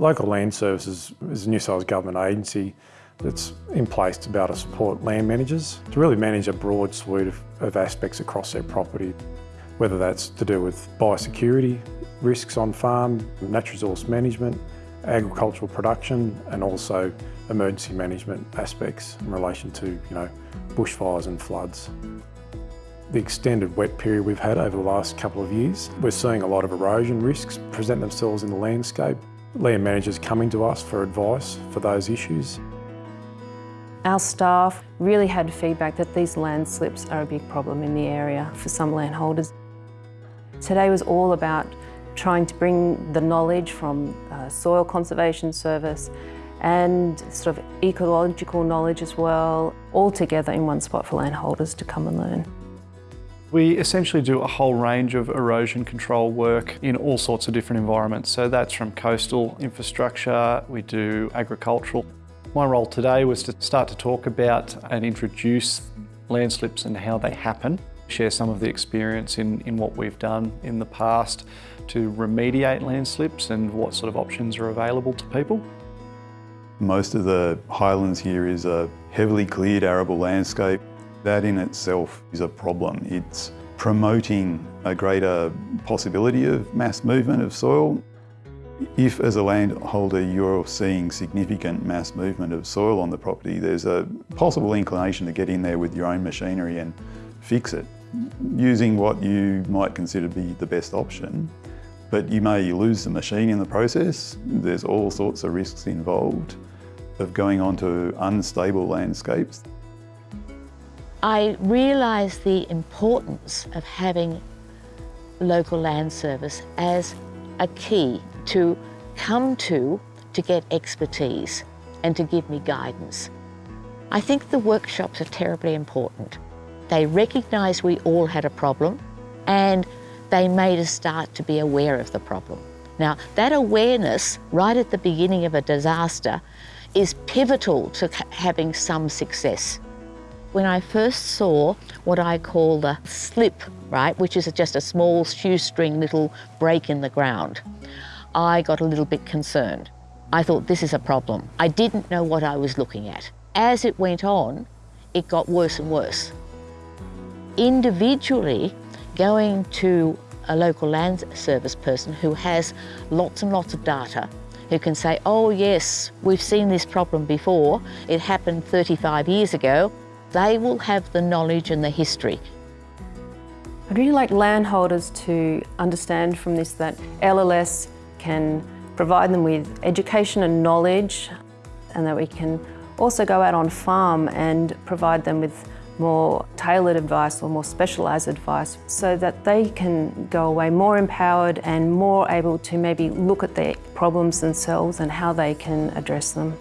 Local Land Services is a New South Wales Government agency that's in place to be able to support land managers to really manage a broad suite of, of aspects across their property, whether that's to do with biosecurity, risks on farm, natural resource management, agricultural production and also emergency management aspects in relation to you know, bushfires and floods. The extended wet period we've had over the last couple of years, we're seeing a lot of erosion risks present themselves in the landscape. Land managers coming to us for advice for those issues. Our staff really had feedback that these landslips are a big problem in the area for some landholders. Today was all about trying to bring the knowledge from uh, Soil Conservation Service and sort of ecological knowledge as well, all together in one spot for landholders to come and learn. We essentially do a whole range of erosion control work in all sorts of different environments. So that's from coastal infrastructure, we do agricultural. My role today was to start to talk about and introduce landslips and how they happen, share some of the experience in, in what we've done in the past to remediate landslips and what sort of options are available to people. Most of the highlands here is a heavily cleared arable landscape. That in itself is a problem. It's promoting a greater possibility of mass movement of soil. If as a landholder you're seeing significant mass movement of soil on the property, there's a possible inclination to get in there with your own machinery and fix it, using what you might consider to be the best option. But you may lose the machine in the process. There's all sorts of risks involved of going onto unstable landscapes. I realised the importance of having local land service as a key to come to to get expertise and to give me guidance. I think the workshops are terribly important. They recognised we all had a problem and they made us start to be aware of the problem. Now, that awareness right at the beginning of a disaster is pivotal to having some success. When I first saw what I call the slip, right, which is just a small shoestring little break in the ground, I got a little bit concerned. I thought, this is a problem. I didn't know what I was looking at. As it went on, it got worse and worse. Individually, going to a local land service person who has lots and lots of data, who can say, oh yes, we've seen this problem before, it happened 35 years ago, they will have the knowledge and the history. I'd really like landholders to understand from this that LLS can provide them with education and knowledge and that we can also go out on farm and provide them with more tailored advice or more specialised advice so that they can go away more empowered and more able to maybe look at their problems themselves and how they can address them.